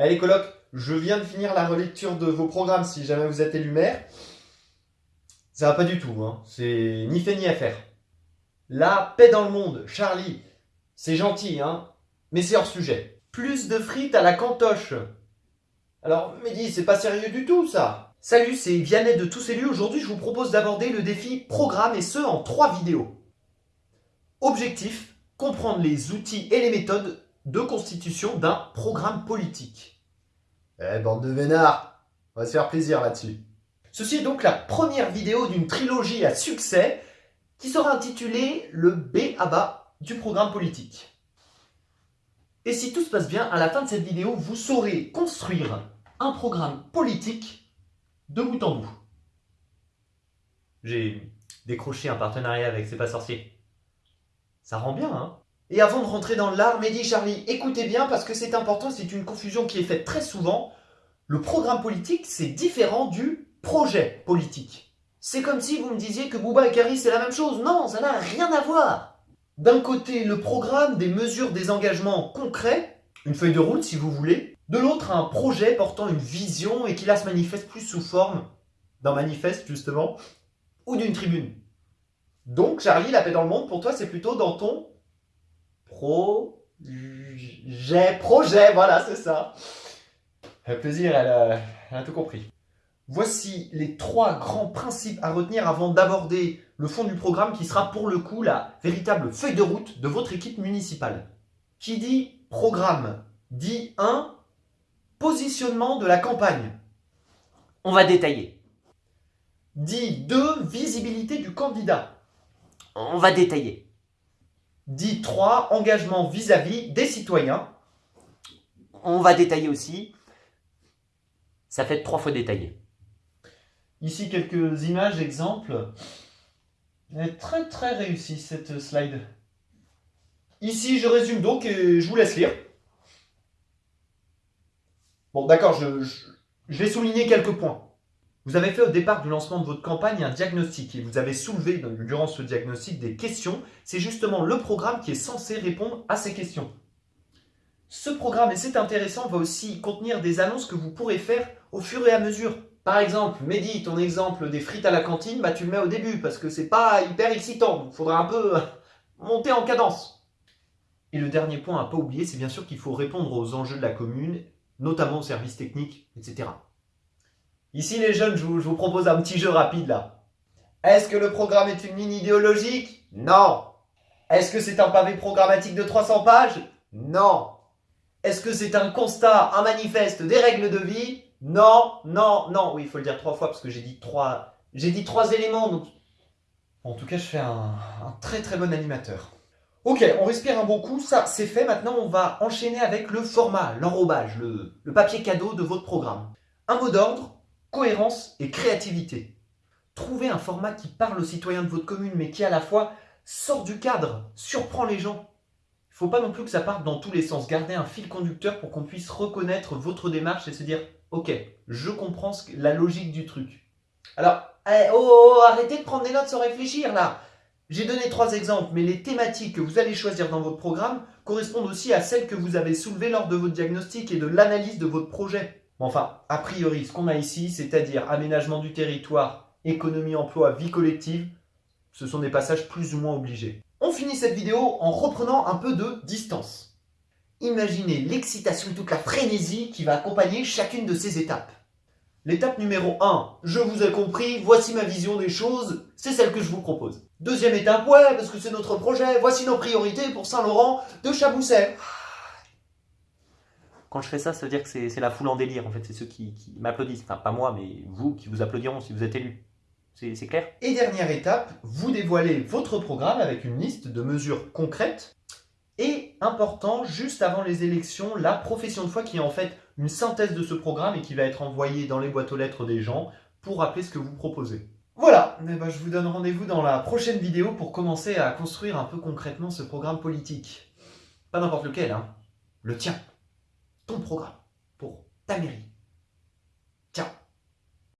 Allez colocs, je viens de finir la relecture de vos programmes si jamais vous êtes élu maire. Ça va pas du tout, hein. c'est ni fait ni à faire. La paix dans le monde, Charlie, c'est gentil, hein, mais c'est hors sujet. Plus de frites à la cantoche. Alors, Mehdi, c'est pas sérieux du tout, ça. Salut, c'est Vianney de Tous Élus. Aujourd'hui, je vous propose d'aborder le défi programme et ce en trois vidéos. Objectif, comprendre les outils et les méthodes de constitution d'un programme politique. Eh, bande de vénards, on va se faire plaisir là-dessus. Ceci est donc la première vidéo d'une trilogie à succès qui sera intitulée le B à bas du programme politique. Et si tout se passe bien, à la fin de cette vidéo, vous saurez construire un programme politique de bout en bout. J'ai décroché un partenariat avec C'est pas sorcier. Ça rend bien, hein? Et avant de rentrer dans l'art, Mehdi Charlie, écoutez bien parce que c'est important, c'est une confusion qui est faite très souvent. Le programme politique, c'est différent du projet politique. C'est comme si vous me disiez que Booba et Carrie c'est la même chose. Non, ça n'a rien à voir. D'un côté, le programme, des mesures, des engagements concrets, une feuille de route si vous voulez. De l'autre, un projet portant une vision et qui là se manifeste plus sous forme d'un manifeste justement, ou d'une tribune. Donc, Charlie, la paix dans le monde, pour toi, c'est plutôt dans ton projet. Projet, voilà, c'est ça. Un plaisir, elle a, elle a tout compris. Voici les trois grands principes à retenir avant d'aborder le fond du programme qui sera pour le coup la véritable feuille de route de votre équipe municipale. Qui dit programme dit 1. Positionnement de la campagne. On va détailler. Dit 2. Visibilité du candidat. On va détailler. Dit 3. Engagement vis-à-vis des citoyens. On va détailler aussi. Ça fait trois fois détaillé. Ici quelques images, exemples. Elle est très très réussie cette slide. Ici je résume donc et je vous laisse lire. Bon d'accord, je, je, vais souligner quelques points. Vous avez fait au départ du lancement de votre campagne un diagnostic et vous avez soulevé durant ce diagnostic des questions. C'est justement le programme qui est censé répondre à ces questions. Ce programme, et c'est intéressant, va aussi contenir des annonces que vous pourrez faire au fur et à mesure. Par exemple, Mehdi, ton exemple des frites à la cantine, bah tu le mets au début parce que c'est pas hyper excitant. Il faudra un peu monter en cadence. Et le dernier point à pas oublier, c'est bien sûr qu'il faut répondre aux enjeux de la commune, notamment aux services techniques, etc. Ici les jeunes, je vous, propose un petit jeu rapide là. Est-ce que le programme est une ligne idéologique? Non. Est-ce que c'est un pavé programmatique de 300 pages? Non. Est-ce que c'est un constat, un manifeste des règles de vie? Non, non, non. Oui, il faut le dire trois fois parce que j'ai dit trois... J'ai dit trois éléments, donc... En tout cas, je fais un, très très bon animateur. Ok, on respire un bon coup, ça c'est fait. Maintenant, on va enchaîner avec le format, l'enrobage, le, le papier cadeau de votre programme. Un mot d'ordre, cohérence et créativité. Trouvez un format qui parle aux citoyens de votre commune, mais qui à la fois sort du cadre, surprend les gens. Il ne faut pas non plus que ça parte dans tous les sens. Gardez un fil conducteur pour qu'on puisse reconnaître votre démarche et se dire Ok, je comprends la logique du truc. Alors, eh, oh, oh, oh, arrêtez de prendre des notes sans réfléchir là. J'ai donné trois exemples, mais les thématiques que vous allez choisir dans votre programme correspondent aussi à celles que vous avez soulevées lors de votre diagnostic et de l'analyse de votre projet. Enfin, a priori, ce qu'on a ici, c'est-à-dire aménagement du territoire, économie, emploi, vie collective, ce sont des passages plus ou moins obligés. On finit cette vidéo en reprenant un peu de distance. Imaginez l'excitation toute la frénésie qui va accompagner chacune de ces étapes. L'étape numéro 1, je vous ai compris, voici ma vision des choses, c'est celle que je vous propose. Deuxième étape, ouais, parce que c'est notre projet, voici nos priorités pour Saint-Laurent de Chabousset. Quand je fais ça, ça veut dire que c'est la foule en délire, en fait, c'est ceux qui, m'applaudissent. Enfin, pas moi, mais vous qui vous applaudiront si vous êtes élu. C'est clair? Et dernière étape, vous dévoilez votre programme avec une liste de mesures concrètes et important, juste avant les élections, la profession de foi qui est en fait une synthèse de ce programme et qui va être envoyée dans les boîtes aux lettres des gens pour rappeler ce que vous proposez. Voilà, eh ben, je vous donne rendez-vous dans la prochaine vidéo pour commencer à construire un peu concrètement ce programme politique. Pas n'importe lequel, hein. Le tien. Ton programme. Pour ta mairie.